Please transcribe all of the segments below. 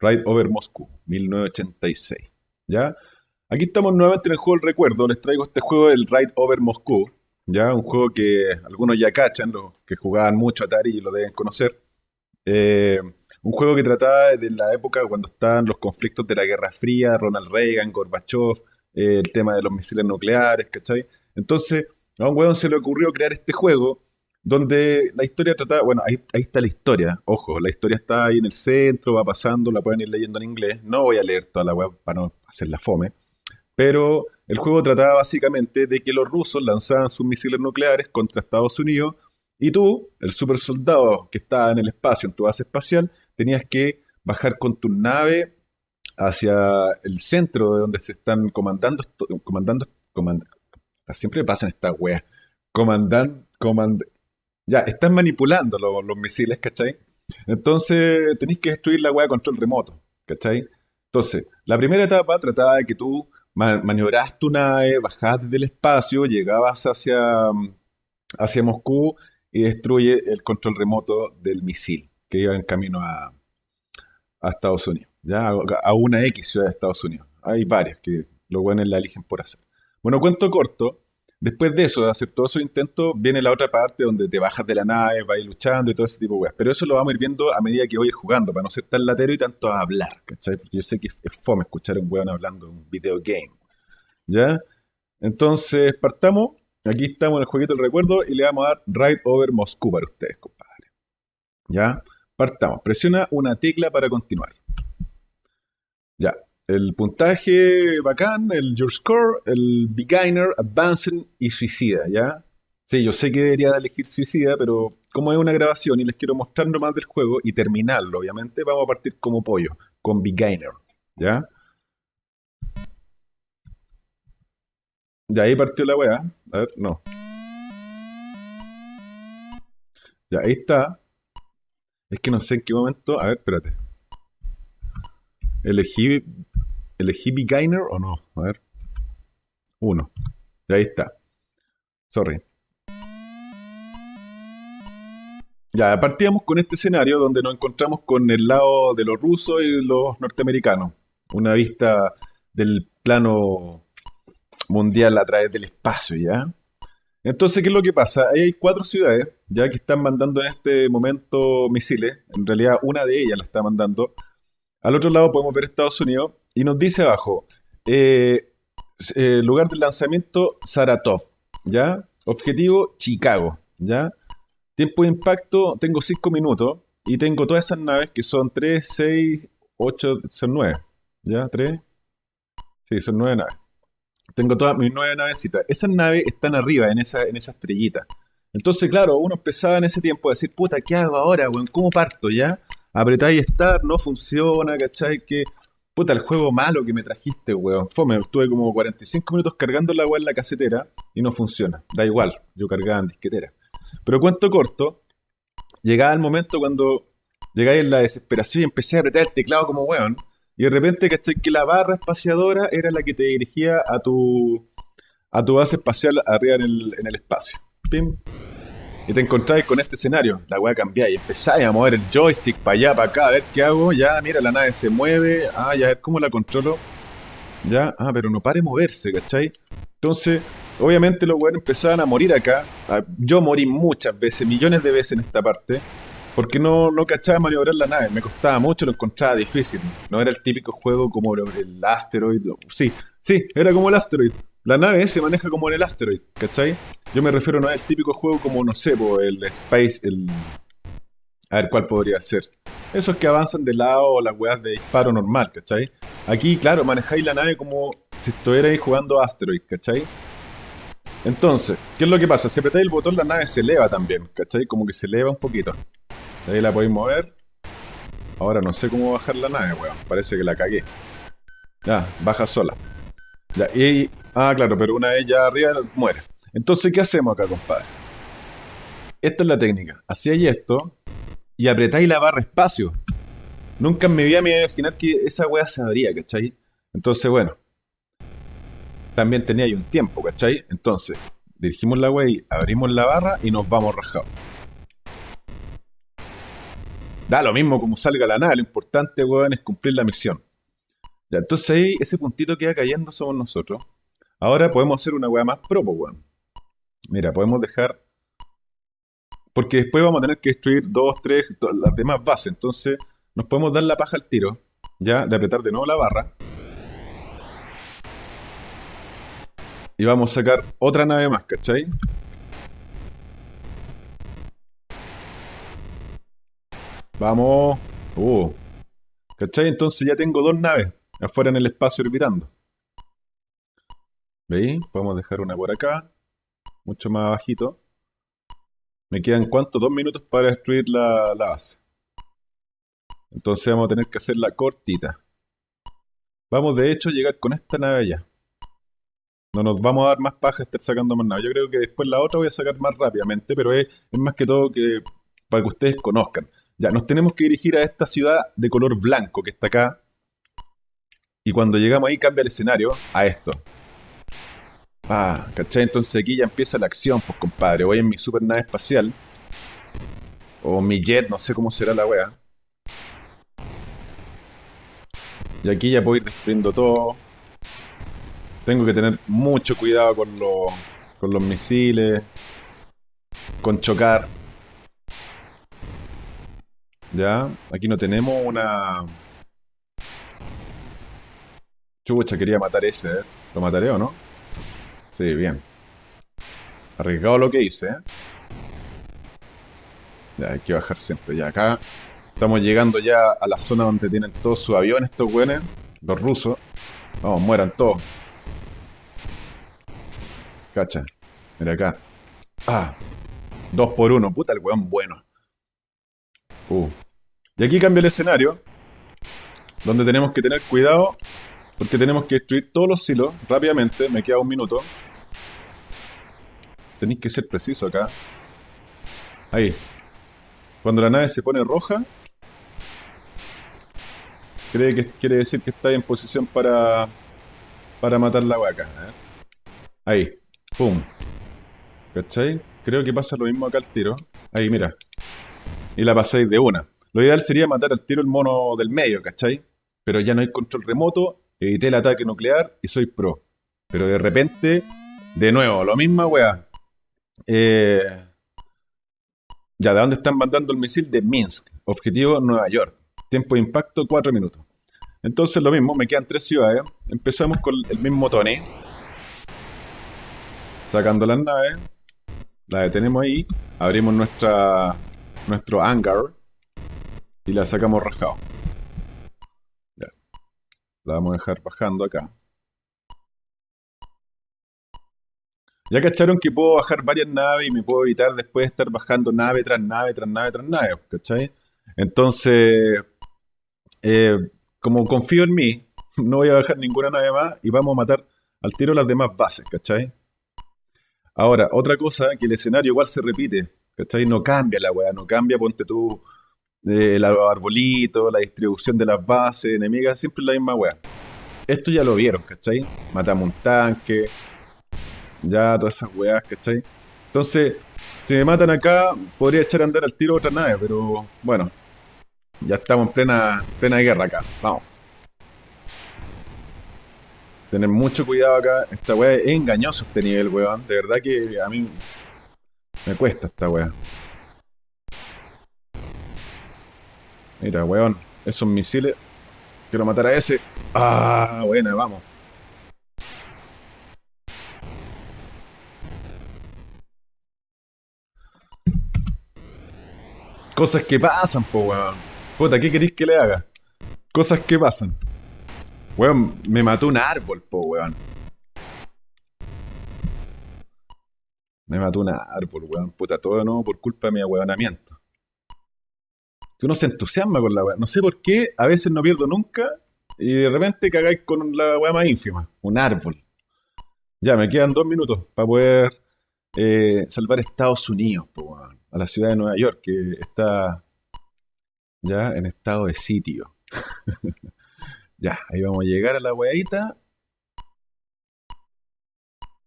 Ride Over Moscú, 1986. ¿Ya? Aquí estamos nuevamente en el juego del recuerdo. Les traigo este juego, el Ride Over Moscú. ¿Ya? Un juego que algunos ya cachan, los que jugaban mucho Atari y lo deben conocer. Eh, un juego que trataba de la época cuando estaban los conflictos de la Guerra Fría, Ronald Reagan, Gorbachev, eh, el tema de los misiles nucleares, ¿cachai? Entonces, a un weón se le ocurrió crear este juego donde la historia trataba, bueno, ahí, está la historia, ojo, la historia está ahí en el centro, va pasando, la pueden ir leyendo en inglés, no voy a leer toda la web para no hacer la fome, pero el juego trataba básicamente de que los rusos lanzaban sus misiles nucleares contra Estados Unidos y tú, el super soldado que estaba en el espacio, en tu base espacial, tenías que bajar con tu nave hacia el centro de donde se están comandando, comandando, comandando siempre pasan estas weas, comandando, comand ya, están manipulando los, misiles, ¿cachai? Entonces tenéis que destruir la wea a control remoto, ¿cachai? Entonces, la primera etapa trataba de que tú maniobras tu nave, bajabas desde el espacio, llegabas hacia, hacia Moscú y destruye el control remoto del misil que iba en camino a, a Estados Unidos, ¿ya? A, una X ciudad de Estados Unidos. Hay varias que los buenos la eligen por hacer. Bueno, cuento corto, Después de eso, de hacer todos esos intentos, viene la otra parte donde te bajas de la nave, vas luchando y todo ese tipo de weas. Pero eso lo vamos a ir viendo a medida que voy a ir jugando, para no ser tan latero y tanto a hablar, ¿cachai? Porque yo sé que es fome escuchar a un weón hablando de un video game. ¿Ya? Entonces, partamos. Aquí estamos en el jueguito del recuerdo y le vamos a dar Ride Over Moscú para ustedes, compadre. ¿Ya? Partamos. Presiona una tecla para continuar. Ya el puntaje bacán, el Your Score, el Beginner, Advanced y Suicida, ¿ya? Sí, yo sé que debería elegir Suicida, pero como es una grabación y les quiero mostrar más del juego y terminarlo, obviamente, vamos a partir como pollo, con Beginner, ¿ya? Ya ahí partió la weá. A ver, no. Ya, ahí está. Es que no sé en qué momento. A ver, espérate. Elegí ¿Elegí Beginner o no? A ver. Uno. Y ahí está. Sorry. Ya, partíamos con este escenario donde nos encontramos con el lado de los rusos y los norteamericanos. Una vista del plano mundial a través del espacio, ¿ya? Entonces, ¿qué es lo que pasa? Ahí hay cuatro ciudades, ya que están mandando en este momento misiles. En realidad, una de ellas la está mandando. Al otro lado podemos ver Estados Unidos y nos dice abajo, eh, eh, lugar de lanzamiento Saratov, ¿ya? Objetivo Chicago, ¿ya? Tiempo de impacto, tengo 5 minutos y tengo todas esas naves que son 3, 6, 8, son 9, ¿ya? 3, sí, son 9 naves. Tengo todas mis 9 navecitas. Esas naves están arriba, en esa, en esa estrellita. Entonces, claro, uno empezaba en ese tiempo a decir, puta, ¿qué hago ahora, weón? ¿Cómo parto, ya? Apretáis Start, no funciona, ¿cachai? Que Puta, el juego malo que me trajiste, weón. Fome, estuve como 45 minutos cargando la weá en la casetera y no funciona. Da igual, yo cargaba en disquetera. Pero cuento corto, llegaba el momento cuando llegáis en la desesperación y empecé a apretar el teclado como weón. Y de repente, ¿cachai? Que la barra espaciadora era la que te dirigía a tu, a tu base espacial arriba en el, en el espacio. Pim, y te encontráis con este escenario, la weá cambia y empezáis a mover el joystick para allá, para acá, a ver qué hago, ya, mira, la nave se mueve, ah, a ver cómo la controlo, ya, ah, pero no pare moverse, ¿cachai? Entonces, obviamente los weones empezaban a morir acá, ah, yo morí muchas veces, millones de veces en esta parte, porque no, no cachaba maniobrar la nave, me costaba mucho, lo encontraba difícil, no era el típico juego como el Asteroid, sí, sí, era como el Asteroid, la nave se maneja como en el Asteroid, ¿cachai? Yo me refiero no al típico juego como, no sé, el Space, el... A ver, ¿cuál podría ser? Esos que avanzan de lado o las weas de disparo normal, ¿cachai? Aquí, claro, manejáis la nave como si estuvierais jugando Asteroid, ¿cachai? Entonces, ¿qué es lo que pasa? Si apretáis el botón, la nave se eleva también, ¿cachai? Como que se eleva un poquito. Ahí la podéis mover. Ahora no sé cómo bajar la nave, weón. Parece que la cagué. Ya, baja sola. Ah, claro, pero una vez ya arriba muere. Entonces, ¿qué hacemos acá, compadre? Esta es la técnica. Hacíais esto y apretáis la barra espacio. Nunca en mi vida me iba a imaginar que esa weá se abría, ¿cachai? Entonces, bueno. También tenía ahí un tiempo, ¿cachai? Entonces, dirigimos la weá y abrimos la barra y nos vamos rajados. Da lo mismo como salga la nave, lo importante, weón, es cumplir la misión. Ya, entonces ahí ese puntito que va cayendo somos nosotros. Ahora podemos hacer una weá más pro, weón. Mira, podemos dejar... Porque después vamos a tener que destruir dos, tres, las demás bases. Entonces nos podemos dar la paja al tiro, ya, de apretar de nuevo la barra. Y vamos a sacar otra nave más, ¿cachai? Vamos. Uh. ¿Cachai? Entonces ya tengo dos naves afuera en el espacio orbitando. ¿Veis? Podemos dejar una por acá. Mucho más bajito. Me quedan cuánto? Dos minutos para destruir la, la base. Entonces vamos a tener que hacerla cortita. Vamos de hecho a llegar con esta nave allá. No nos vamos a dar más paja estar sacando más naves. Yo creo que después la otra voy a sacar más rápidamente, pero es, es más que todo que para que ustedes conozcan. Ya, nos tenemos que dirigir a esta ciudad de color blanco que está acá. Y cuando llegamos ahí cambia el escenario a esto. Ah, ¿cachai? Entonces aquí ya empieza la acción, pues compadre. Voy en mi super nave espacial. O mi jet, no sé cómo será la wea. Y aquí ya puedo ir destruyendo todo. Tengo que tener mucho cuidado con, los, con los misiles. Con chocar. Ya, aquí no tenemos una... Chucha, quería matar ese, ¿eh? ¿Lo mataré o no? Sí, bien. Arriesgado lo que hice, ¿eh? Ya, hay que bajar siempre. Ya, acá estamos llegando ya a la zona donde tienen todos sus aviones estos güeyes, los rusos. Vamos, mueran todos. Cacha. Mira acá. Ah. Dos por uno. Puta el weón bueno. Uh. Y aquí cambia el escenario. Donde tenemos que tener cuidado. Porque tenemos que destruir todos los silos rápidamente. Me queda un minuto. Tenéis que ser preciso acá. Ahí. Cuando la nave se pone roja. Cree que, quiere decir que está en posición para. Para matar la vaca. Ahí. Pum. ¿Cachai? Creo que pasa lo mismo acá al tiro. Ahí, mira y la pasáis de una. Lo ideal sería matar al tiro el mono del medio, ¿cachai? Pero ya no hay control remoto, evité el ataque nuclear y soy pro. Pero de repente, de nuevo, lo misma weá. Eh, ya, ¿de dónde están mandando el misil? De Minsk. Objetivo Nueva York. Tiempo de impacto 4 minutos. Entonces lo mismo, me quedan tres ciudades. Empezamos con el mismo Tony. Sacando las naves. La detenemos ahí. Abrimos nuestra nuestro hangar y la sacamos rajado. La vamos a dejar bajando acá. Ya cacharon que puedo bajar varias naves y me puedo evitar después de estar bajando nave tras nave, tras nave, tras nave, ¿cachai? Entonces, eh, como confío en mí, no voy a bajar ninguna nave más y vamos a matar al tiro las demás bases, ¿cachai? Ahora, otra cosa, que el escenario igual se repite. ¿Cachai? No cambia la weá, no cambia, ponte tú el arbolito, la distribución de las bases enemigas, siempre la misma weá. Esto ya lo vieron, ¿cachai? Matamos un tanque, ya todas esas weas, ¿cachai? Entonces, si me matan acá, podría echar a andar al tiro otra nave, pero bueno, ya estamos en plena, plena guerra acá, vamos. Tener mucho cuidado acá, esta weá es engañoso este nivel, weón, de verdad que a mí me cuesta esta weá. Mira, weón. Esos misiles. Quiero matar a ese. Ah, buena, vamos. Cosas que pasan, po, weón. Puta, ¿qué queréis que le haga? Cosas que pasan. Weón, me mató un árbol, po, weón. Me mató un árbol, weón. Puta, todo no por culpa de mi ahueonamiento. Que uno se entusiasma con la weá. No sé por qué, a veces no pierdo nunca y de repente cagáis con la weá más ínfima. Un árbol. Ya, me quedan dos minutos para poder eh, salvar Estados Unidos, a la ciudad de Nueva York, que está ya en estado de sitio. ya, ahí vamos a llegar a la weadita.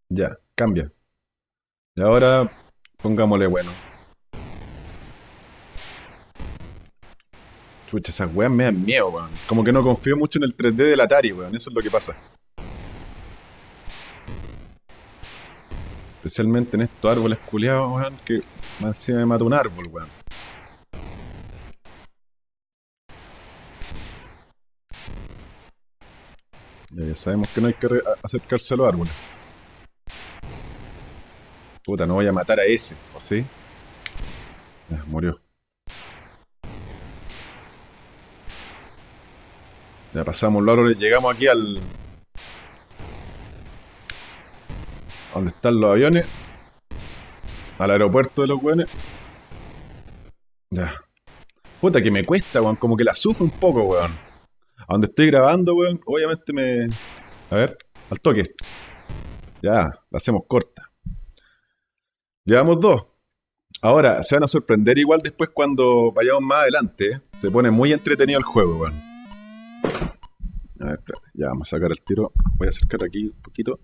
Ya, cambia. Y ahora pongámosle bueno. Chucha, esas weas me dan miedo, weón. Como que no confío mucho en el 3D del Atari, weón. Eso es lo que pasa. Especialmente en estos árboles culiados, weón, que más encima me mata un árbol, weón. Ya, sabemos que no hay que acercarse a los árboles. Puta, no voy a matar a ese, ¿o sí? Murió. Ya pasamos los árboles, llegamos aquí al... ¿Dónde están los aviones? Al aeropuerto de los weones. Ya. Puta que me cuesta, weón. Como que la sufro un poco, weón. A donde estoy grabando, weón, obviamente me... A ver, al toque. Ya, la hacemos corta. Llevamos dos. Ahora, se van a sorprender igual después cuando vayamos más adelante. ¿eh? Se pone muy entretenido el juego, weón. A ver. Ya vamos a sacar el tiro. Voy a acercar aquí un poquito.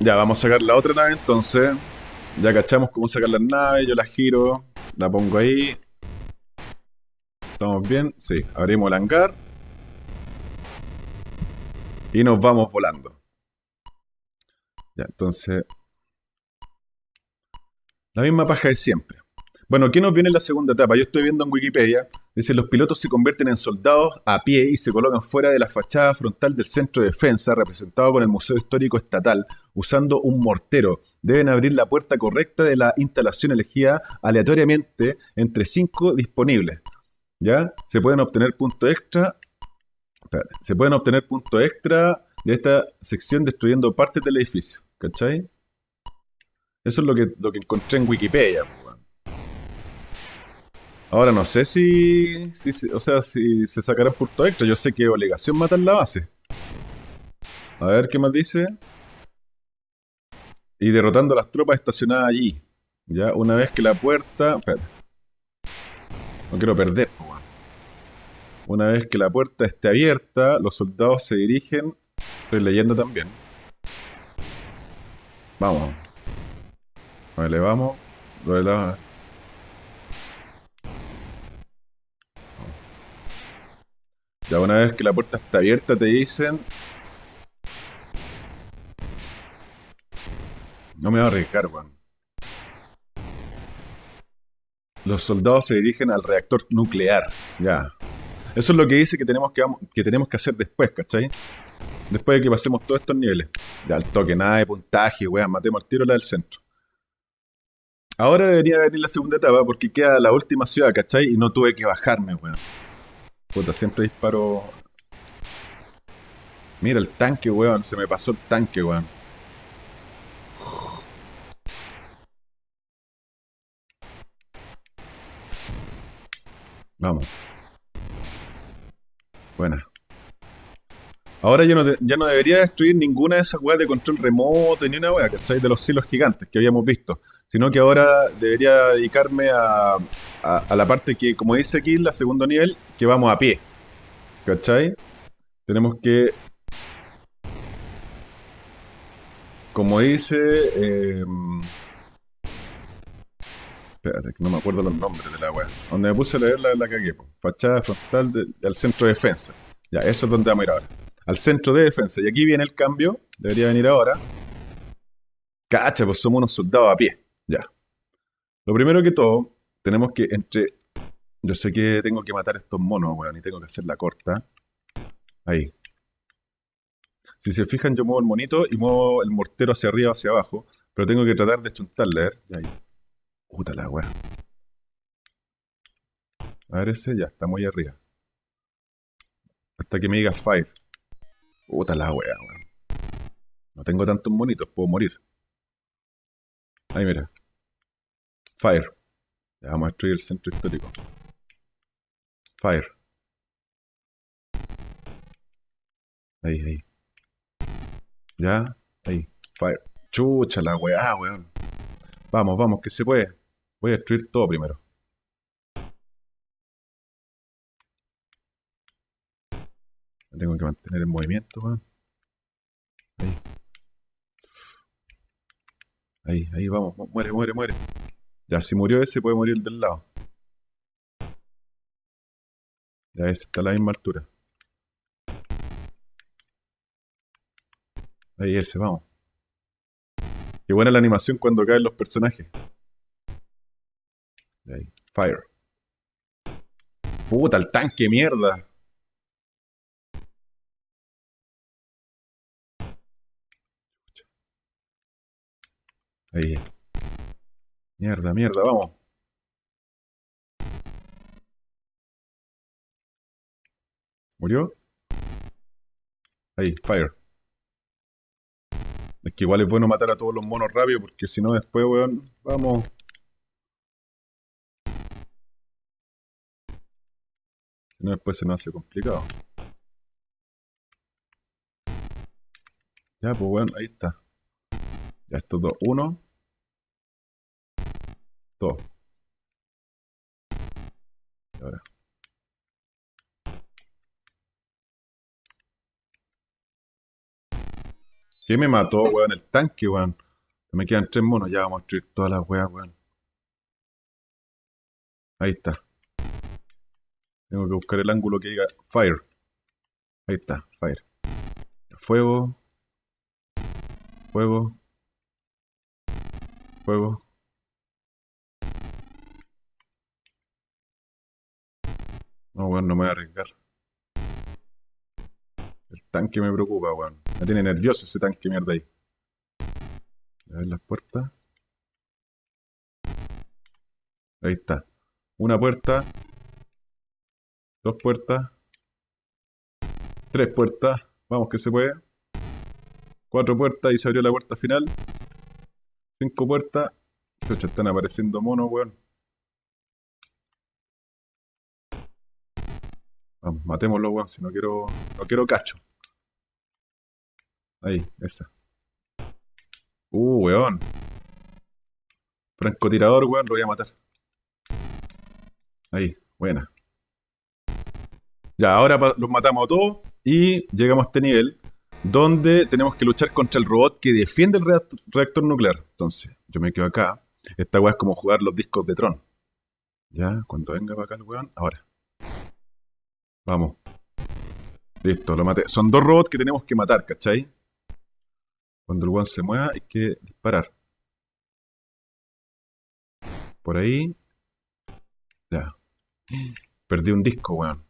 Ya, vamos a sacar la otra nave entonces. Ya cachamos cómo sacar las naves. Yo la giro. La pongo ahí. ¿Estamos bien? Sí. Abrimos el hangar. Y nos vamos volando. Ya, entonces... La misma paja de siempre. Bueno, ¿qué nos viene en la segunda etapa? Yo estoy viendo en Wikipedia, dice los pilotos se convierten en soldados a pie y se colocan fuera de la fachada frontal del centro de defensa, representado por el Museo Histórico Estatal, usando un mortero. Deben abrir la puerta correcta de la instalación elegida aleatoriamente entre cinco disponibles. ¿Ya? Se pueden obtener puntos extra. se pueden obtener puntos extra de esta sección destruyendo partes del edificio. ¿Cachai? Eso es lo que, lo que encontré en Wikipedia. Ahora no sé si, si, o sea, si se sacarán puntos extra. Yo sé que es obligación matar la base. A ver qué más dice. Y derrotando a las tropas estacionadas allí. Ya, una vez que la puerta... Espérate. No quiero perder. Una vez que la puerta esté abierta, los soldados se dirigen... Estoy leyendo también. Vamos. Vale, vamos. Lo de Ya una vez que la puerta está abierta te dicen... No me voy a arriesgar, weón. Los soldados se dirigen al reactor nuclear. Ya. Eso es lo que dice que tenemos que, que tenemos que hacer después, ¿cachai? Después de que pasemos todos estos niveles. Ya, al toque, nada de puntaje, weón. Matemos al tiro la del centro. Ahora debería venir la segunda etapa porque queda la última ciudad, ¿cachai? Y no tuve que bajarme, weón. Puta, siempre disparo. Mira el tanque, weón. Se me pasó el tanque, weón. Vamos. Buena. Ahora ya no, ya no debería destruir ninguna de esas weas de control remoto ni una wea, ¿cachai? De los silos gigantes que habíamos visto. Sino que ahora debería dedicarme a, a, la parte que, como dice aquí, la segundo nivel, que vamos a pie. ¿Cachai? Tenemos que... Como dice... Eh, espérate, que no me acuerdo los nombres de la wea. Donde me puse a leer la, la cagué. Fachada frontal del centro de defensa. Ya, eso es donde vamos a ir ahora. Al centro de defensa. Y aquí viene el cambio. Debería venir ahora. Cacha, pues somos unos soldados a pie. Ya. Lo primero que todo, tenemos que entre... Yo sé que tengo que matar a estos monos, weón, y tengo que hacer la corta. Ahí. Si se fijan, yo muevo el monito y muevo el mortero hacia arriba o hacia abajo. Pero tengo que tratar de chuntarle, ver. Ahí. Puta la weá. A ver ese, ya está muy arriba. Hasta que me diga fire. Puta la weá, weón. No tengo tantos monitos, puedo morir. Ahí mira. Fire. Ya vamos a destruir el centro histórico. Fire. Ahí, ahí. Ya, ahí. Fire. Chucha la weá, weón. Vamos, vamos, que se puede. Voy a destruir todo primero. Tengo que mantener el movimiento, weón. Ahí. Ahí, ahí, vamos. Muere, muere, muere. Ya, si murió ese, puede morir el del lado. Ya ese está a la misma altura. Ahí ese, vamos. Qué buena la animación cuando caen los personajes. Ahí, fire. Puta, el tanque, mierda. Ahí. Mierda, mierda, vamos. ¿Murió? Ahí, fire. Es que igual es bueno matar a todos los monos rápido porque si no después, weón, vamos. Si no después se nos hace complicado. Ya, pues weón, ahí está. Ya estos dos. Uno. Dos. Y ahora. ¿Qué me mató, weón? El tanque, weón. Me quedan tres monos. Ya vamos a destruir todas las weas, weón. Ahí está. Tengo que buscar el ángulo que diga fire. Ahí está, fire. Fuego. Fuego. Fuego. No, weón, no me voy a arriesgar. El tanque me preocupa, weón. Me tiene nervioso ese tanque mierda ahí. A ver las puertas. Ahí está. Una puerta. Dos puertas. Tres puertas. Vamos que se puede. Cuatro puertas y se abrió la puerta final. Cinco puertas. Chucha, están apareciendo monos, weón. Vamos, matémoslo, weón, si no quiero. No quiero cacho. Ahí, esa. Uh, weón. Francotirador, weón, lo voy a matar. Ahí, buena. Ya, ahora los matamos a todos y llegamos a este nivel donde tenemos que luchar contra el robot que defiende el reactor nuclear. Entonces, yo me quedo acá. Esta weá es como jugar los discos de Tron. Ya, cuando venga para acá el weón, ahora. Vamos. Listo, lo maté. Son dos robots que tenemos que matar, ¿cachai? Cuando el weón se mueva hay que disparar. Por ahí. Ya. Perdí un disco, weón.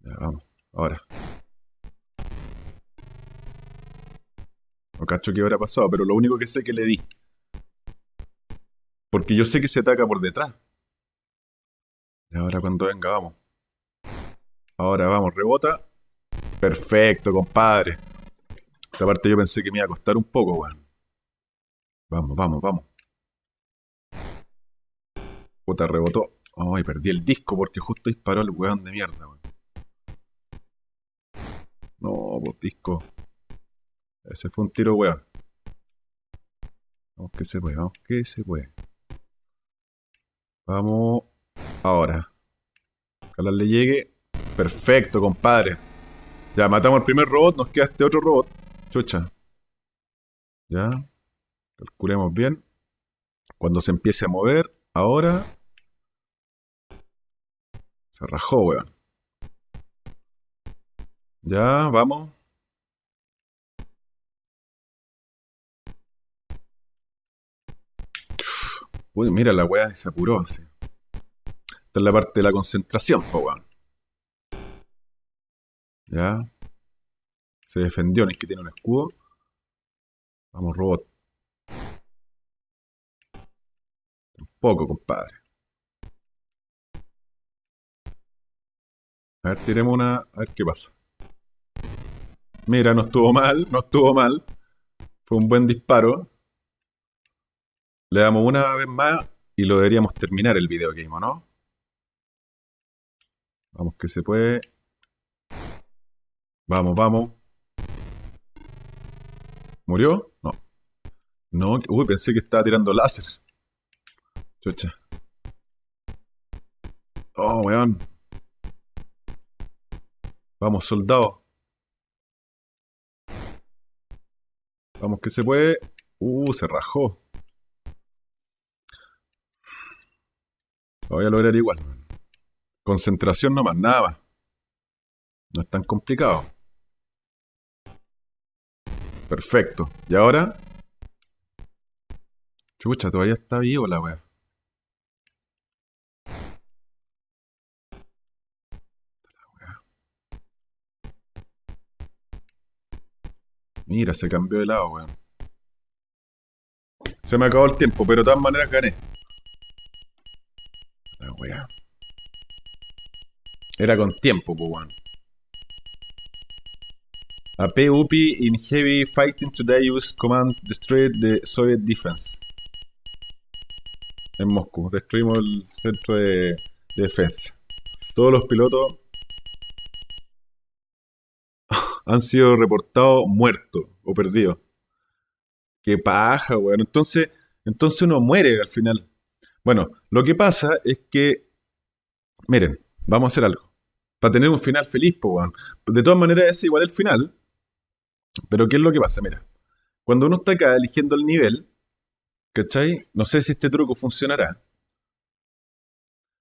Ya, vamos. Ahora. No cacho qué habrá pasado, pero lo único que sé que le di. Porque yo sé que se ataca por detrás. Y ahora cuando venga, vamos. Ahora vamos, rebota. Perfecto, compadre. Esta parte yo pensé que me iba a costar un poco, weón. Vamos, vamos, vamos. Puta, rebotó. Ay, perdí el disco porque justo disparó el weón de mierda, weón. No, pues disco. Ese fue un tiro, weón. Vamos que se puede, vamos que se puede. Vamos Ahora. Ojalá le llegue. Perfecto, compadre. Ya, matamos al primer robot, nos queda este otro robot. Chucha. Ya. Calculemos bien. Cuando se empiece a mover, ahora. Se rajó, weón. Ya, vamos. Uy, mira, la weá se apuró así. Esta es la parte de la concentración, po, weón. Ya. Se defendió, no es que tiene un escudo. Vamos, robot. Tampoco, compadre. A ver, tiremos una. A ver qué pasa. Mira, no estuvo mal, no estuvo mal. Fue un buen disparo. Le damos una vez más y lo deberíamos terminar el video game, ¿no? Vamos que se puede. Vamos, vamos. ¿Murió? No. No, uy, pensé que estaba tirando láser. Chucha. Oh, weón. Vamos, soldado. Vamos que se puede. Uh, se rajó. Voy a lograr igual. Concentración nomás, nada más. No es tan complicado. Perfecto. ¿Y ahora? Chucha, todavía está vivo la wea. Mira, se cambió de lado, weón. Se me acabó el tiempo, pero de todas maneras gané. Wea. Era con tiempo, pues, weón. A in heavy fighting today use command destroy the Soviet defense. En Moscú. Destruimos el centro de, defensa. Todos los pilotos han sido reportados muertos o perdidos. Qué paja, weón. Entonces, entonces uno muere al final. Bueno, lo que pasa es que, miren, vamos a hacer algo. Para tener un final feliz, pues. De todas maneras es igual el final. Pero ¿qué es lo que pasa? Mira, cuando uno está acá eligiendo el nivel, ¿cachai? No sé si este truco funcionará.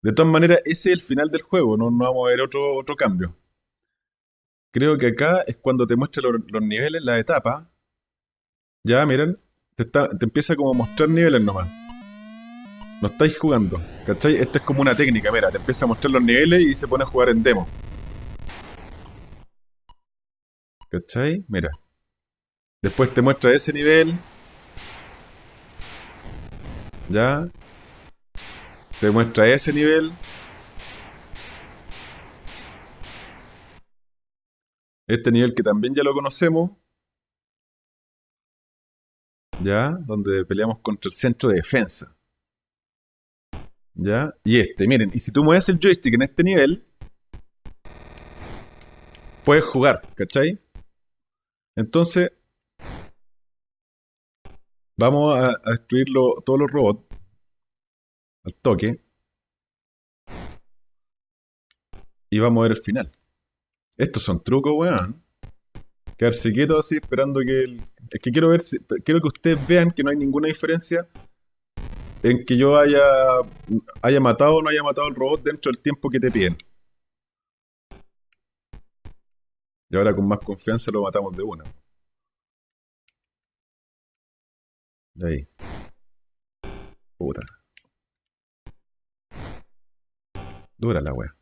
De todas maneras, ese es el final del juego, no, vamos a ver otro, otro cambio. Creo que acá es cuando te muestra los, niveles, la etapa. Ya, miren, te, te empieza como a mostrar niveles nomás. No estáis jugando, ¿cachai? Esto es como una técnica, mira, te empieza a mostrar los niveles y se pone a jugar en demo. ¿Cachai? Mira. Después te muestra ese nivel. Ya. Te muestra ese nivel. Este nivel que también ya lo conocemos. ¿Ya? Donde peleamos contra el centro de defensa. ¿Ya? Y este, miren, y si tú mueves el joystick en este nivel, puedes jugar, ¿cachai? Entonces, vamos a, destruir todos los robots al toque. Y vamos a ver el final. Estos son trucos, weón. Quedarse quieto así esperando que el... Es que quiero ver si... Quiero que ustedes vean que no hay ninguna diferencia en que yo haya, haya matado o no haya matado al robot dentro del tiempo que te piden. Y ahora con más confianza lo matamos de una. Ahí. Puta. Dura la wea.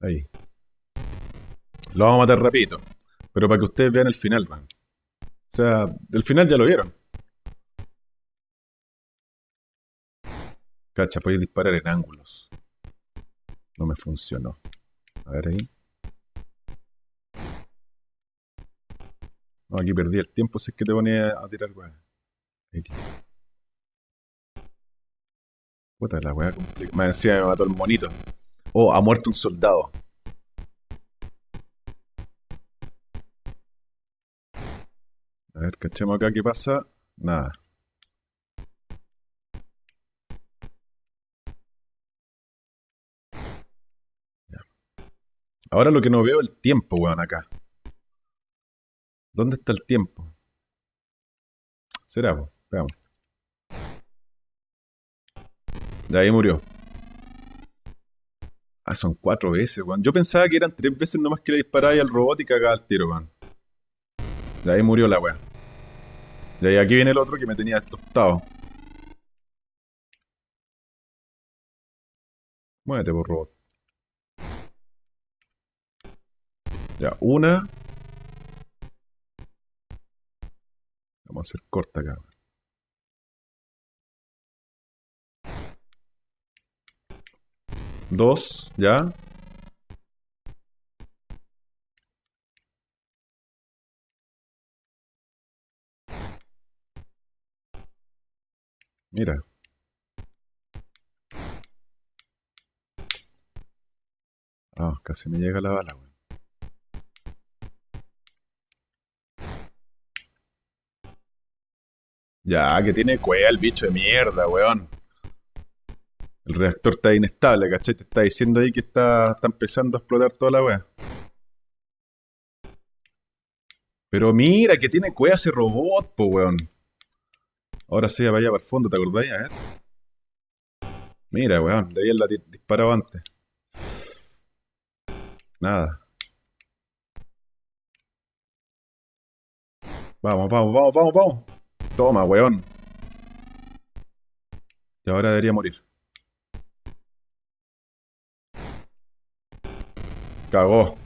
Ahí. Lo vamos a matar rapidito. Pero para que ustedes vean el final, man. O sea, el final ya lo vieron. Cacha, podéis disparar en ángulos. No me funcionó. A ver ahí. No, aquí perdí el tiempo si es que te ponía a tirar weá. Puta la weá complicada. Más encima me mató el monito. Oh, ha muerto un soldado. A ver, cachemos acá qué pasa. Nada. Ahora lo que no veo es el tiempo, weón, acá. ¿Dónde está el tiempo? Será, veamos. De ahí murió. Ah, son cuatro veces, weón. Yo pensaba que eran tres veces nomás que le disparaba al robot y cagaba el tiro, weón. De ahí murió la weá. Y ahí aquí viene el otro que me tenía tostado. Muévete, por robot. Ya, una. Vamos a hacer corta acá. Dos, ya. Mira. Ah, casi me llega la bala, Ya, que tiene cueva el bicho de mierda, weón. El reactor está inestable, ¿cachai? Te está diciendo ahí que está, está empezando a explotar toda la weá. Pero mira, que tiene cueva ese robot, po, weón. Ahora sí, vaya para el fondo, ¿te acordáis? A ver. Mira, weón, de ahí la disparado antes. Nada. Vamos, vamos, vamos, vamos, vamos. Toma, weón. Y ahora debería morir. Cagó.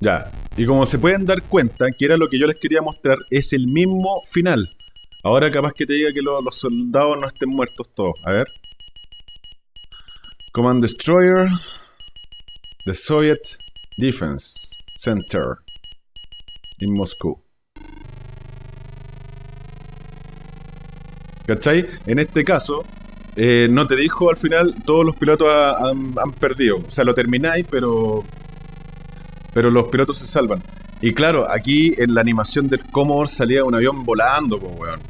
Ya. Y como se pueden dar cuenta, que era lo que yo les quería mostrar, es el mismo final. Ahora capaz que te diga que los soldados no estén muertos todos. A ver. Command Destroyer. The Soviet Defense Center. En Moscú. ¿Cachai? En este caso, eh, no te dijo al final, todos los pilotos han, perdido. O sea, lo termináis, pero. Pero los pilotos se salvan. Y claro, aquí en la animación del Commodore salía un avión volando, pues, weón.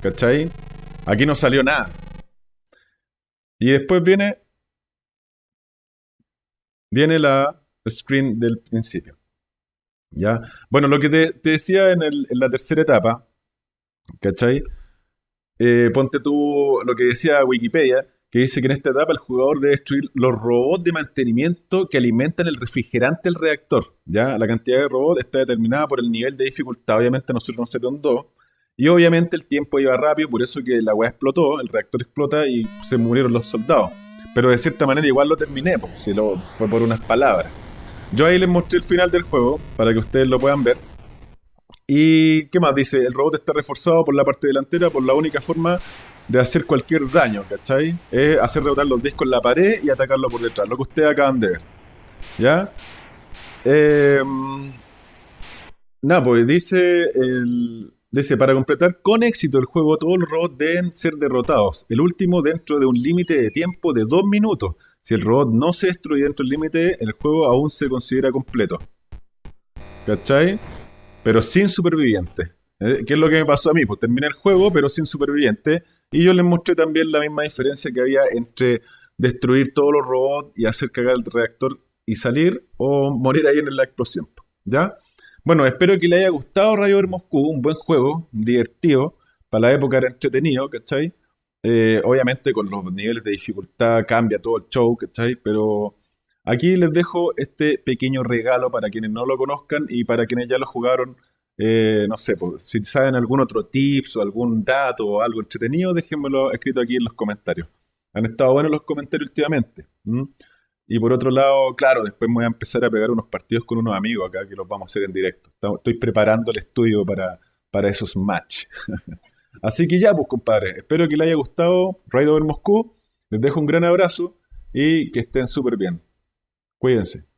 ¿Cachai? Aquí no salió nada. Y después viene. Viene la screen del principio. ¿Ya? Bueno, lo que te, decía en, en la tercera etapa, ¿cachai? Eh, ponte tú lo que decía Wikipedia, que dice que en esta etapa el jugador debe destruir los robots de mantenimiento que alimentan el refrigerante del reactor. ¿ya? La cantidad de robots está determinada por el nivel de dificultad. Obviamente nosotros nos salieron dos. Y obviamente el tiempo iba rápido, por eso que la weá explotó, el reactor explota y se murieron los soldados. Pero de cierta manera igual lo terminé, porque si lo, fue por unas palabras. Yo ahí les mostré el final del juego, para que ustedes lo puedan ver. ¿Y qué más? Dice, el robot está reforzado por la parte delantera por la única forma de hacer cualquier daño, ¿cachai? Es hacer rebotar los discos en la pared y atacarlo por detrás, lo que ustedes acaban de ver. ¿Ya? Eh, nada, pues dice, el, dice, para completar con éxito el juego, todos los robots deben ser derrotados. El último dentro de un límite de tiempo de dos minutos. Si el robot no se destruye dentro del límite, el juego aún se considera completo. ¿Cachai? pero sin superviviente. Eh, ¿Qué es lo que me pasó a mí? Pues terminé el juego, pero sin superviviente. Y yo les mostré también la misma diferencia que había entre destruir todos los robots y hacer cagar el reactor y salir, o morir ahí en la explosión. ¿Ya? Bueno, espero que les haya gustado Rayo Ver Moscú, un buen juego, divertido, para la época era entretenido, ¿cachai? Eh, obviamente con los niveles de dificultad cambia todo el show, ¿cachai? Pero Aquí les dejo este pequeño regalo para quienes no lo conozcan y para quienes ya lo jugaron. Eh, no sé, pues, si saben algún otro tips o algún dato o algo entretenido, déjenmelo escrito aquí en los comentarios. Han estado buenos los comentarios últimamente. Y por otro lado, claro, después voy a empezar a pegar unos partidos con unos amigos acá que los vamos a hacer en directo. Estoy preparando el estudio para, para esos match. Así que ya, pues compadre, espero que les haya gustado Ride Over Moscú. Les dejo un gran abrazo y que estén súper bien. Cuídense.